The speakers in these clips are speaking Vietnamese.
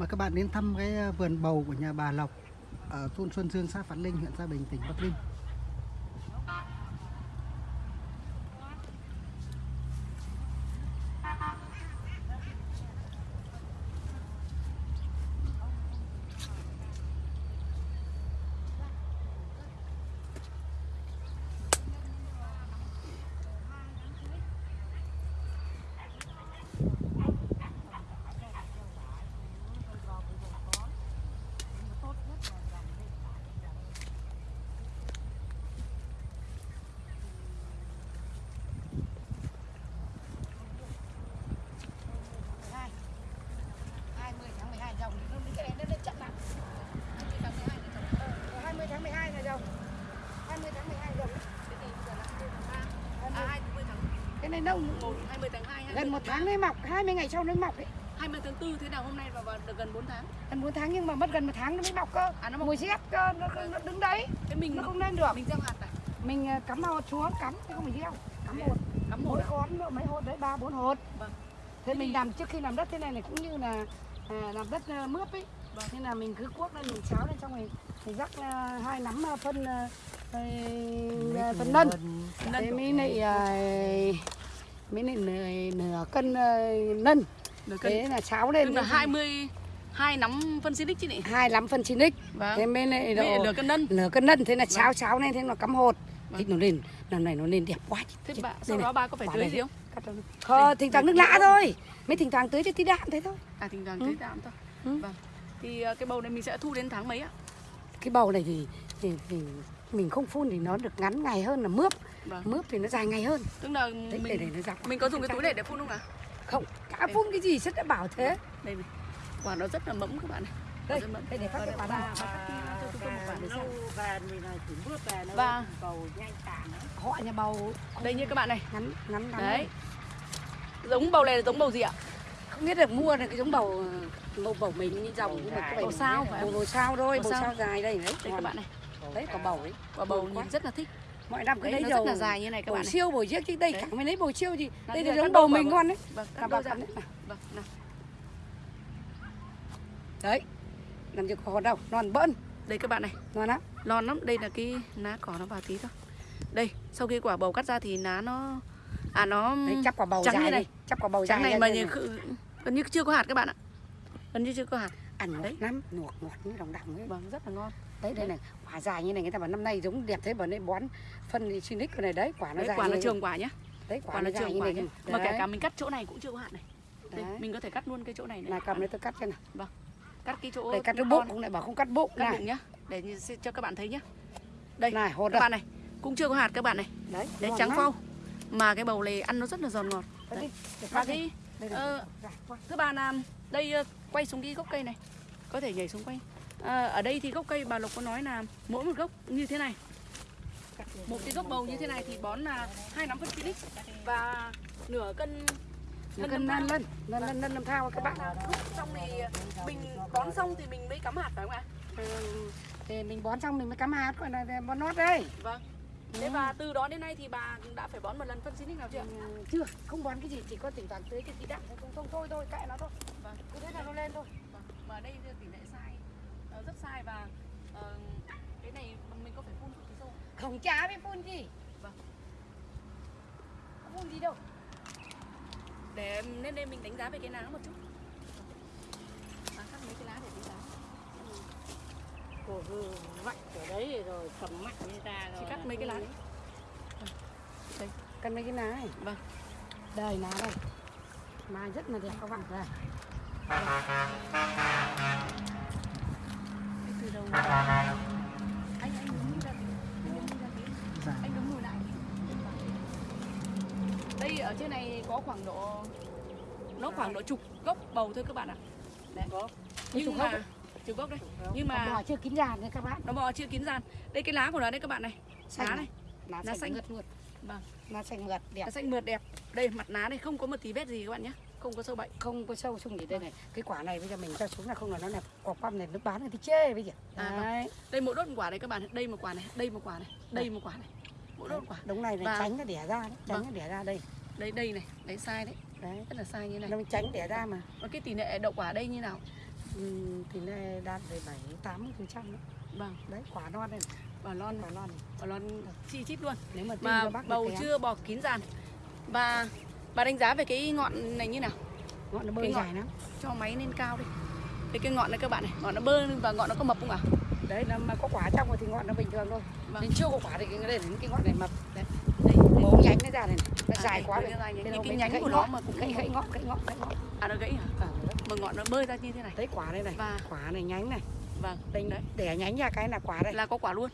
Mời các bạn đến thăm cái ờ, vườn bầu của nhà bà Lộc ở thôn Xuân Dương, xã Phán Linh, huyện Gia Bình, tỉnh Bắc Ninh. hai 20 tháng 12 dòng nó cái này nó, nó chậm lắm 20 tháng 12 là dòng ờ, 20 tháng 12 là dòng 20 tháng 12 dòng cái gì bây giờ là 20 tháng 3 À, 20 tháng cái này 1, 20 tháng 2, 20 gần một tháng nó mọc 20 ngày sau nó mọc ấy 20 tháng 4 thế nào hôm nay và, và được gần 4 tháng. gần 4 tháng nhưng mà mất gần một tháng nó mới mọc cơ À, nó mọc. mùi rét cơ nó, nó đứng đấy Thế mình nó không lên được mình gieo hạt à? mình ờ, cắm hột xuống cắm chứ không phải gieo cắm hột Cắm một mỗi à? con nữa, mấy hột đấy ba bốn hột Vâng. thế mình làm trước khi làm đất thế này này cũng như là à, làm đất à, mướp ấy Vâng. nên là mình cứ cuốc lên mình cháo lên trong này mình rắc à, hai nắm à, phân à, phân nân Nân. thế mới lại mới lại nửa, nửa cân à, nân Được cân. thế là cháo lên là thì 20 hai nắm phân xinic chứ nhỉ? hai nắm phân chín x Vâng. thế Với lại độ nửa cân nân. nửa cân nân thế là cháo cháo lên thế nó cắm hột Vâng. thì nó lên năm này nó lên đẹp quá Thế bà sau này. đó bà có phải tưới này. gì không? Không, thỉnh thoảng nước lã thôi Mới thỉnh thoảng tưới cho tí đạm thế thôi À thỉnh thoảng tưới tạm thôi. Ừ. Vâng. Thì ờ, cái bầu này mình sẽ thu đến tháng mấy ạ? Cái bầu này thì, thì, thì mình không phun thì nó được ngắn ngày hơn là mướp Vâng. Mướp thì nó dài ngày hơn Tức là Đấy, để, để mình nó dọc mình có dùng cái túi này để phun không ạ? Không, đã phun cái gì rất đã bảo thế Đây này. Quả nó rất là mẫm các bạn này. Đây, đây để phát Và cái quả này và mình đó. Họ nhà bầu đây như các bạn này. ngắn ngắn ngắn Đấy. Giống bầu này là giống bầu gì ạ? Không biết được mua được cái giống bầu bầu bầu mình như dòng nhưng mà Bầu sao phải bầu sao thôi Bầu bầu sao. sao dài đây đấy Đây các bạn này. đấy quả bầu ấy Quả bầu nhìn rất là thích. Mọi năm cứ Đấy, lấy dầu rất là dài như này các bầu bạn này. siêu bầu chiếc chứ đây chẳng mới lấy bầu siêu gì đây là giống bầu mình ngon đấy đôi bà cắt đấy. Làm gì có đâu non bỡn Đây các bạn này, non lắm lon lắm. Đây là cái lá cỏ nó vào tí thôi. Đây, sau khi quả bầu cắt ra thì lá nó à nó đấy chắp quả bầu trắng dài như này. chắp quả bầu trắng dài này mà như, gần như chưa có hạt các bạn ạ. Gần như chưa có hạt. ăn Đấy. lắm ngọt ngọt như đồng đồng ấy Vâng, rất là ngon. Đấy đây này quả dài như này người ta bảo năm nay giống đẹp thế bảo nên bón phân Sinic này đấy quả nó Đấy, dài quả này. trường quả nhá. đấy quả, Quả nó dài trường như quả này. Mà kể Đấy. cả mình cắt chỗ này cũng chưa có hạt này. Đây, Đấy. mình có thể cắt luôn cái chỗ này này. này cầm lấy tôi cắt cho nào Vâng. Cắt cái chỗ đây cắt cái bụng cũng lại bảo không cắt bụng cắt này bụng nhá. Để cho các bạn thấy nhá. Đây, này hột các đây bạn này, cũng chưa có hạt các bạn này. đấy Đấy trắng phau. Mà cái bầu này ăn nó rất là giòn ngọt. Đấy Đấy. để Và cái ờ. Thưa bà là đây ờ, quay xuống cái gốc cây này Có thể nhảy xuống quay à, Ở đây thì gốc cây bà Lộc có nói là mỗi một gốc như thế này Một cái gốc bầu như thế này thì bón là hai nắm phân Phoenix Và nửa cân Nó cân nâm lân thao. lân lân thao các bạn lúc xong thì mình bón xong thì mình mới cắm hạt phải không ạ? Ừ, thì mình bón xong mình mới cắm hạt gọi là bón nót đây Vâng Thế và từ đó đến nay thì bà đã phải bón một lần phân Phoenix nào chưa? Ừ, chưa không bón cái gì chỉ có thỉnh thoảng tưới cái tí đạm thôi không, không thôi thôi kệ nó thôi Vâng cứ thế là nó lên thôi Vâng. Mà đây thì rất sai và ờ, cái này mình có phải phun thuốc trừ sâu không? không chả biết phun gì. Vâng. không phun gì đâu. Để nên đây mình đánh giá về cái lá một chút. À, cắt mấy cái lá để đánh giá. Cô cứ vạch ở đấy rồi cầm mạnh như ta rồi chỉ cắt mấy cái lá đấy. cần mấy cái lá này. Vâng. Đây lá đây. Mà rất là đẹp các bạn đây Cái anh đứng lùi lại đây ở trên này có khoảng độ nó khoảng độ chục gốc bầu thôi các bạn ạ. Đấy. Chục nhưng mà chục gốc đây nhưng mà bò chưa kín giàn đấy các bạn. Nó bò chưa kín gian đây cái lá của nó đây các bạn này. Lá này. Lá xanh mượt mượt. Vâng. Lá xanh mượt đẹp. Lá xanh mượt đẹp. Đây mặt lá này không có một tí vết gì các bạn nhé không có sâu bệnh. Không có sâu xung gì đây này. Cái quả này bây giờ mình cho xuống là không là nó đẹp quả quăm này nó bán ta chê bây giờ. À, vâng. đấy. Đây một đốt một quả này các bạn đây một quả này đây một quả này đây một quả này. Mỗi đốt quả. Đúng này Và- là tránh nó đẻ ra đấy. Tránh Vâng. nó đẻ ra đây. Đây đây này đấy sai đấy. Đấy. Rất là sai như này. Nó tránh đẻ ra mà. Và cái tỷ lệ đậu quả đây như nào? Ừ, thì này đạt về bảy tám phần trăm vâng. Đấy quả non này. Bà lon quả non. Này. bà lon chi chít luôn. Nếu mà mà bác bầu chưa bò kín dàn. Và bà đánh giá về cái ngọn này như nào? Ngọn nó bơi cái ngọn- dài lắm. cho máy lên cao đi. Đây cái ngọn này các bạn này ngọn nó bơ và ngọn nó có mập không ạ? Đấy nó mà có quả trong rồi thì ngọn nó bình thường thôi. Vâng. nhưng chưa có quả thì cái là cái ngọn này mập. Đấy. Đây mố nhánh nó ra này. Nó À, dài đây, quá rồi. dài. Thế Những cái nhánh của nó mà cũng gãy gãy ngọn gãy ngọn gãy ngọn. À nó gãy hả à, mà ngọn nó bơi ra như thế này. Đấy quả đây này. Và quả này nhánh này. Vâng đây đấy. để nhánh ra cái là quả đây. Là có quả luôn.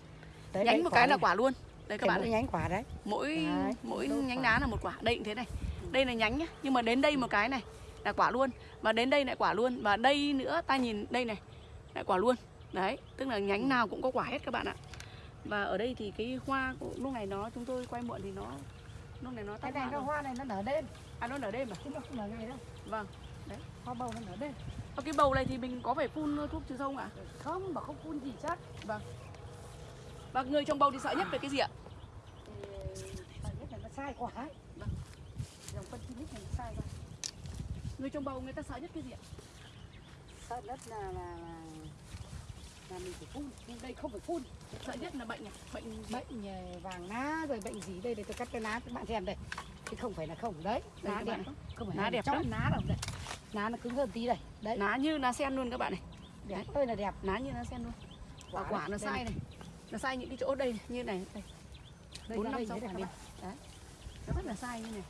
Đấy, nhánh một cái là quả luôn. Đây các bạn mỗi nhánh quả đấy. Mỗi Đấy, mỗi nhánh đá là một quả. Đây cũng thế này đây là nhánh nhá. Nhưng mà đến đây một cái này là quả luôn. Và đến đây lại quả luôn. Và đây nữa ta nhìn đây này lại quả luôn. Đấy tức là nhánh nào cũng có quả hết các bạn ạ. Và ở đây thì cái hoa của lúc này nó chúng tôi quay muộn thì nó lúc này nó cái tắt này hoa nó hoa này nó nở đêm. À nó nở đêm à? Chứ nó không nở ngày đâu. Vâng hoa bầu nó nở đêm. Ở cái bầu này thì mình có phải phun thuốc trừ sâu không ạ? Không mà không phun gì chắc. Và người trồng bầu thì sợ nhất về cái gì ạ? Thì phải nhất là nó sai quả ấy. Vâng. dòng phân chi này sai quá người trồng bầu người ta sợ nhất cái gì ạ? Sợ nhất là là là, là mình phải phun. Nhưng đây không phải phun. Sợ nhất là bệnh à bệnh bệnh ờ, vàng lá rồi bệnh gì đây? Đây tôi cắt cái lá các bạn xem đây. Chứ không phải là không. Đấy Đây lá đẹp không phải Lá đẹp lắm. lá đâu. Đây lá nó cứng hơn tí đây. Đấy. Lá như lá sen luôn các bạn này. Đẹp ơi là đẹp. Lá như lá sen luôn. Và quả nó sai này. nó sai những cái chỗ đây như này. Đây. Bốn năm sáu đấy quả đấy. Nó rất là sai như này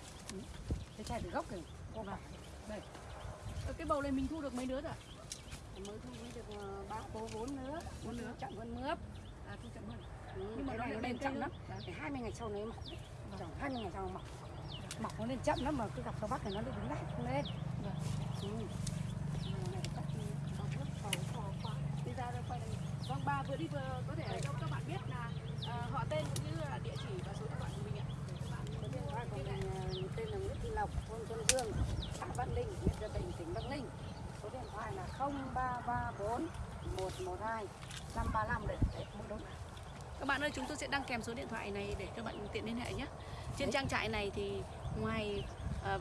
cái chai từ gốc này có quả Ở cái bầu này mình thu được mấy đứa rồi? Mới thu được ờ, ba bố bốn nữa Bốn đứa. chậm hơn mướp. À thu chậm hơn. Ừ, Nhưng mà nó này lên chậm lắm. Để 20 ngày sau nó mọc. Trồng 20 ngày sau nó mọc. Mọc nó lên chậm lắm mà cứ gặp sau bắc này nó lại đứng lại không lên. Vâng. ừ. Này đi ra đây quay đây vâng bà vừa đi vừa có thể cho các bạn biết là à, họ tên cũng như là địa chỉ và số điện thoại của mình ạ để các bạn Có điện thoại của mình ờ, tên là Nguyễn Thị Lộc, thôn Xuân Dương, xã Vạn Linh, huyện Gia Bình, tỉnh Bắc Ninh. Số điện thoại là 0334 112 535 để mua đúng. các bạn ơi chúng tôi sẽ đăng kèm số điện thoại này để các bạn tiện liên hệ nhé. Trên trang trại này thì ngoài à,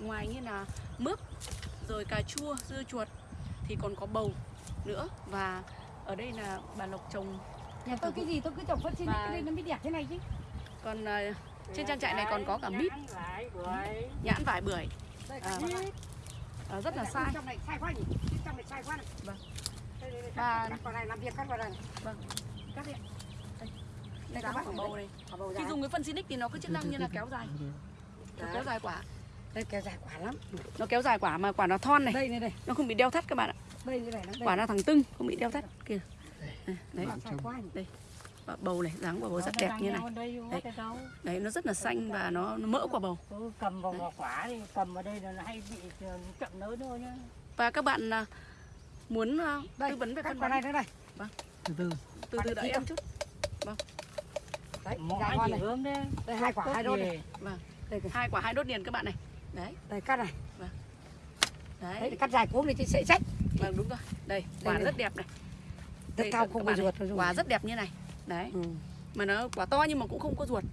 ngoài như là mướp rồi cà chua dưa chuột thì còn có bầu nữa. Và ở đây là bà lộc trồng Nhà tôi cái gì tôi cứ trồng phân xin Và- cái lên nó mới đẹp thế này chứ. còn à, trên trang trại này còn có cả mít. Nhãn lại bưởi. nhãn vải bưởi. Đây, À, à, rất là Đây, sai này quá này này. Vâng. Đây, đây, đây, Và- cắt, cắt vào này làm việc cắt vào đây. các bạn đây Đây các bạn của bầu này bầu khi dùng cái phân Sinic thì nó có chức năng như là kéo dài nó kéo dài quả Đây kéo dài quả lắm. nó kéo dài quả mà quả nó thon này Đây này đây. nó không bị đeo thắt các bạn ạ Đây như này nó đây. quả nó thẳng tưng không bị đeo thắt kìa đấy, sai quá nhỉ? quả bầu này dáng quả bầu rất đẹp như này Đây, Đấy. đây. đấy nó rất là xanh và nó, nó mỡ quả bầu cầm vào quả thì cầm vào đây là nó hay bị ờ, chậm nới thôi nhá. và các bạn à, muốn à, Đây, tư vấn về phân bón. đây nữa đây. từ từ. Từ từ đợi em chút. Đấy, Mọi dài ngon chỉ này. hướng đấy. Đây hai quả hai đốt này. vâng. Đây, hai quả hai đốt liền các bạn này. Đấy. Đây cắt này. đấy. Đấy cắt dài cốm này chứ sẽ rách. vâng đúng rồi. Đây quả đây. rất đẹp này. Rất cao không có này, ruột quả rất đẹp như này. Đấy. Ừ. mà nó quả to nhưng mà cũng không có ruột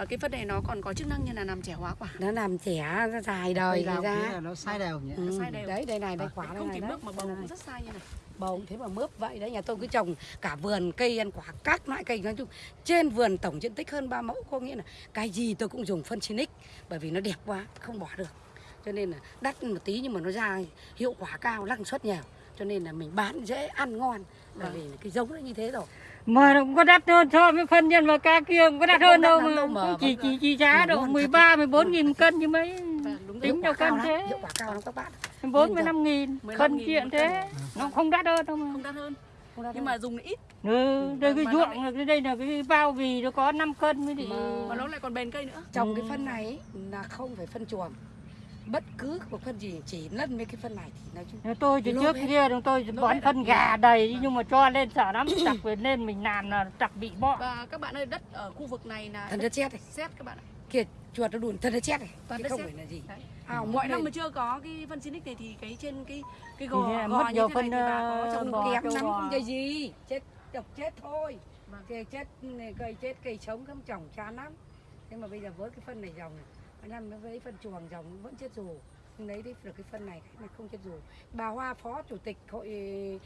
và cái phân này nó còn có chức năng như là làm trẻ hóa quả. Nó làm trẻ nó dài đời ra. là nó sai đều nhỉ? Ừ. sai đều. Đấy đây này đây quả đây không chỉ mướp mà bầu Đây cũng rất sai như này bầu cũng thế mà mướp vậy đấy nhà tôi cứ trồng cả vườn cây ăn quả các loại cây. Nói chung trên vườn tổng diện tích hơn 3 mẫu có nghĩa là cái gì tôi cũng dùng phân Sinic bởi vì nó đẹp quá không bỏ được. Cho nên là đắt một tí nhưng mà nó ra hiệu quả cao năng suất nhiều. Cho nên là mình bán dễ ăn ngon bởi Vâng. vì cái giống nó như thế rồi Mà nó cũng có đắt hơn so với phân nhân và ca kia cũng có đắt hơn đâu mà. đâu mà Cũng chỉ chỉ chỉ giá độ ngon thật. 13 14 nghìn cân chứ mấy. Vâng. Tính cao cân thế. hiệu quả cao lắm các bạn 45 nghìn 15.000 cân cân. thế. Nó không đắt hơn đâu mà. không đắt hơn nhưng đâu. mà dùng ít Ừ, đây cái nó ruộng là cái đây là cái bao vì nó có 5 cân mới thì Mà- mà nó lại còn bền cây nữa trồng cái phân này ấy là không phải phân chuồng bất cứ một phân gì chỉ lân với cái phân này thì nói chung. Tôi từ Lô trước kia chúng tôi bón phân gà đầy nhưng mà cho lên sợ lắm chặt về lên mình làm là chặt bị bọ. Và các bạn ơi đất ở khu vực này là thần đất chết này. sét các bạn ạ. Kia chuột nó đùn thần đất chết này. Toàn đất không sét. phải là gì. Đấy. ao mọi năm mà chưa có cái phân Sinic này thì cái trên cái cái gò gò mất như nhiều thế này phân, thì bà có ờ, trồng bò. kém lắm không cái gì. Chết độc chết thôi. Cây chết cây chết cây sống không trồng chán lắm. Nhưng mà bây giờ với cái phân này dòng này năm với phân chuồng dòng vẫn chết dù. Nhưng lấy đấy được cái phân này cái này không chết dù. Bà Hoa phó chủ tịch hội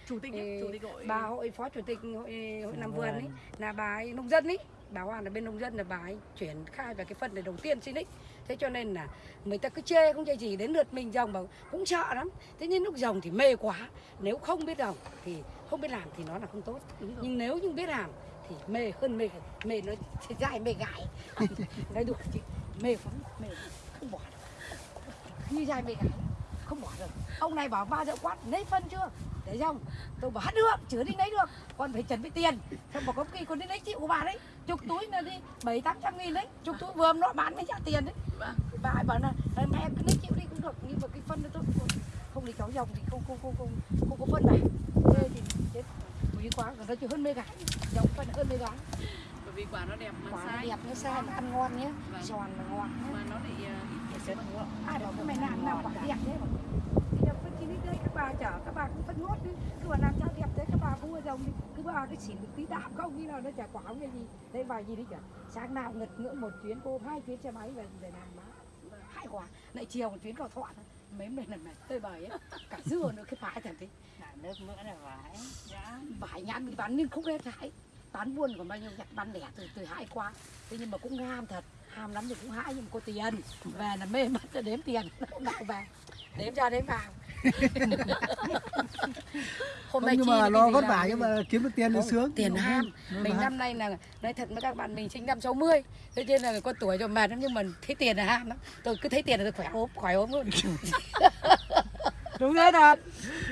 chủ tịch ấy, chủ tịch hội. bà hội phó chủ tịch hội hội làm vườn ấy là bà ấy nông dân ấy. Bà Hoa là bên nông dân là bà ấy chuyển khai về cái phân này đầu tiên xin ấy. Thế cho nên là người ta cứ chê không chê gì đến lượt mình dòng bảo cũng sợ lắm. Thế nhưng lúc dòng thì mê quá. Nếu không biết dòng thì không biết làm thì nó là không tốt. Nhưng nếu như biết làm thì mê hơn mê. Mê nó dai mê gái. Nói đùa chị mê lắm mê không bỏ được. Như dai mê gái không bỏ được. Ông này bảo ba giờ quát lấy phân chưa? Để xong tôi bảo hát được chưa đi lấy được. Con phải chuẩn bị tiền. Xong bảo có khi con đi lấy chịu của bà đấy. Chục túi là đi bảy tám trăm nghìn đấy. Chục túi vừa nó bán mới trả tiền đấy. Vâng. bà ấy bảo là "Ờ, mẹ cứ lấy chịu đi cũng được. Nhưng mà cái phân đó tôi không, đi cháu dòng thì không không không không không có phân này. Thế thì chết. Quý quá còn nó chỉ hơn mê gái. Dòng phân hơn mê gái vì quả nó đẹp mà quả nó sai. đẹp nó sai nó ăn ngon nhé. Vâng. giòn mà ngon nhé. Mà nó lại ít chất ngon. à đó cái mày làm nào quả đẹp thế mà. Thì đẹp đấy các bà chở các bà cũng phân nốt đi. Cứ bảo làm sao đẹp thế các bà ở dòng đi. Cứ bà cái xỉn được tí đạm không khi nào nó chả quả không cái gì. Đấy vài gì đấy chả. Sáng nào ngật ngưỡng một chuyến cô hai chuyến xe máy về để làm má hai quả. Lại chiều một chuyến cầu thọ mấy mình là mệt tơi bời ấy. Cả dưa nữa cái phải thằng tí Là nước mỡ là vải. Vải nhãn bị bán nhưng không lên hái bán buôn còn bao nhiêu nhặt bán lẻ từ từ hãi quá. Thế nhưng mà cũng ham thật ham lắm thì cũng hãi nhưng mà có tiền. Về là mê mắt là đếm tiền lúc nào về. Đếm ra đếm vào. Hôm Không, nay nhưng mà lo vất vả nhưng mà kiếm được tiền thì Không, sướng. tiền ham. mình năm nay là nói thật với các bạn mình sinh năm 60 thế nên là con tuổi rồi mệt lắm nhưng mà thấy tiền là ham lắm. Tôi cứ thấy tiền là tôi khỏe ốm khỏe ốm luôn Đúng thế thật.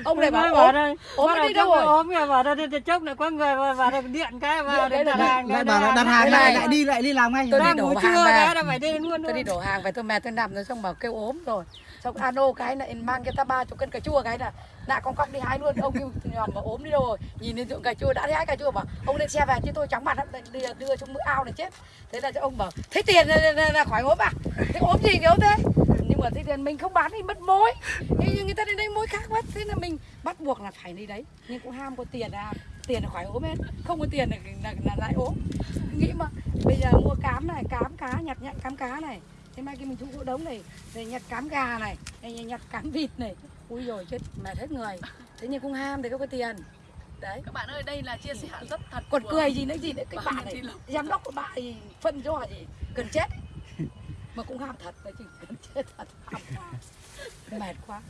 ông này bảo ốm đây. ốm đi đâu rồi? Ốm kìa bảo đây chốc lại có người vào đây điện cái vào cái đặt hàng. lại bảo đặt Đây hàng này. lại lại đi lại đi làm ngay Tôi đi đổ hàng về. phải đi luôn tôi đi đổ hàng về tôi mẹ tôi nằm rồi xong bảo kêu ốm rồi xong ano cái này mang cho ta ba chục cân cà chua cái là nạ con cóc đi hái luôn ông kêu nhòm mà ốm đi đâu rồi nhìn lên ruộng cà chua đã thấy hái cà chua bảo ông lên xe về chứ tôi chóng mặt lắm đưa, đưa trong mưa ao này chết thế là cho ông bảo thấy tiền là, là, khỏi ốm à thế ốm gì ốm thế nhưng mà thấy tiền mình không bán thì mất mối. Thế nhưng người ta đến đây mối khác mất thế là mình bắt buộc là phải đi đấy. Nhưng cũng ham có tiền à. Tiền là khỏi ốm hết. Không có tiền là, là, là lại ốm. Nghĩ mà bây giờ mua cám này cám cá nhặt nhặt cám cá này. Thế mai kia mình thu gỗ đống này rồi nhặt cám gà này rồi nhặt cám vịt này. Ui rồi chết mệt hết người. Thế nhưng cũng ham thì không có tiền. Đấy. Các bạn ơi đây là chia sẻ rất thật còn của- cười gì nữa gì nữa. Cái Bà bà này giám đốc của bà thì phân cho gì? Cần chết mà cũng ham thật, đấy chị cần chết thật, ham quá. mệt quá.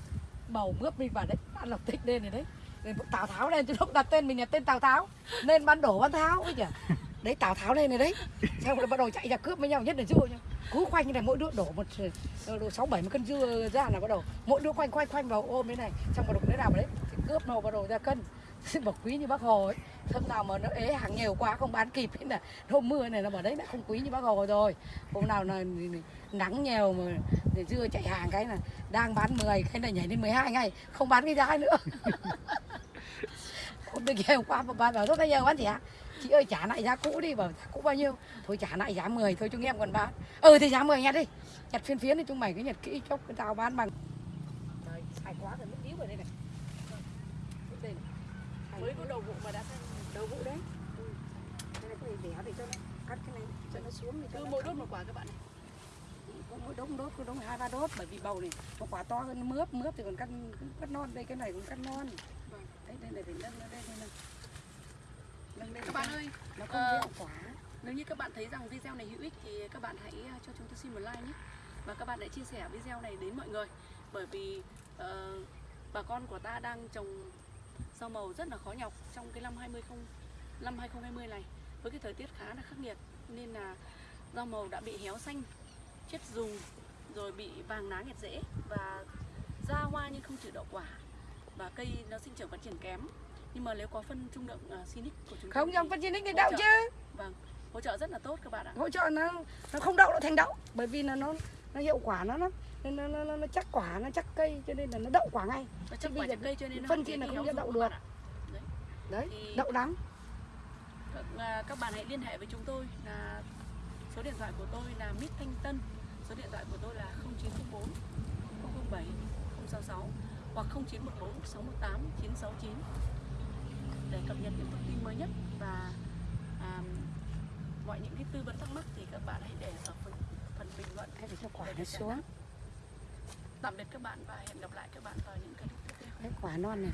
Bầu mướp mình vào đấy ăn lộc thích lên rồi đấy. Nên tào tháo lên, chứ lúc đặt tên mình là tên tào tháo. Nên ban đổ ban tháo, ấy nhỉ? Đấy, tào tháo lên rồi đấy. Xong rồi bắt đầu chạy ra cướp với nhau, nhất là dưa nhá. Cứ khoanh như này, mỗi đứa đổ một ờ, đổ sáu bảy cân dưa ra là bắt đầu. Mỗi đứa khoanh khoanh khoanh vào ôm thế này. Xong bắt đầu cái nào đấy, thì cướp nó, bắt đầu ra cân. bảo quý như bác hồ ấy hôm nào mà nó ế hàng nhiều quá không bán kịp ấy là hôm mưa này nó bảo đấy đã không quý như bác hồ rồi. Hôm nào là nắng nhiều mà để dưa chạy hàng cái là đang bán 10 cái này nhảy lên 12 ngày không bán cái giá nữa. Hôm đây nhiều quá mà bán bảo rất bây giờ bán gì ạ? Chị ơi, trả lại giá cũ đi, bảo giá cũ bao nhiêu? Thôi trả lại giá 10 thôi chúng em còn bán. Ừ thì giá 10 nhặt đi, nhặt phiên phiến thì chúng mày cứ nhặt kỹ chốc cái tao bán bằng Trời, sai quá rồi mất yếu ở đây này đây này mới có đầu vụ mà đã xanh đầu vụ đấy. Ừ. cái này có thể đẻ để cho nó cắt cái này cho nó xuống để cho cứ mỗi đốt một quả các bạn này. Có mỗi đống đốt có đống hai ba đốt bởi vì bầu này nó quả to hơn mướp mướp thì còn cắt cắt non đây cái này cũng cắt non. Vâng. đấy đây này phải nâng nó đây nâng nâng lên các bạn ơi nó không ờ, gieo quả Nếu như các bạn thấy rằng video này hữu ích thì các bạn hãy uh, cho chúng tôi xin một like nhé. Và các bạn hãy chia sẻ video này đến mọi người. Bởi vì ờ, bà con của ta đang trồng rau màu rất là khó nhọc trong cái năm 20 năm 2020 này. Với cái thời tiết khá là khắc nghiệt Nên là rau màu đã bị héo xanh, chết rùng Rồi bị vàng lá nghẹt rễ Và ra hoa nhưng không chịu đậu quả. Và cây nó sinh trưởng phát triển kém. Nhưng mà nếu có phân trung lượng uh, Sinic của chúng không dòng thì phân để hỗ đậu trợ. chứ. Vâng, hỗ trợ rất là tốt các bạn ạ. Hỗ trợ nó nó không đậu nó thành đậu. Bởi vì là nó nó hiệu quả nó nó nên nó, nó, nó, nó chắc quả nó chắc cây cho nên là nó đậu quả ngay. Nó chắc quả chắc cây cho nên nó phân chế là không cho đậu được. ạ. đấy Thì- đậu lắm Các, à, các bạn hãy liên hệ với chúng tôi là số điện thoại của tôi là Mít Thanh Tân. Số điện thoại của tôi là 0904 007 066 hoặc 0914 618 969 để cập nhật những thông tin mới nhất và à, mọi những cái tư vấn thắc mắc thì các bạn hãy để ở phần, phần bình luận. Hay để cho quả nó xuống tạm biệt các bạn và hẹn gặp lại các bạn vào những clip tiếp theo. Đấy, quả non này.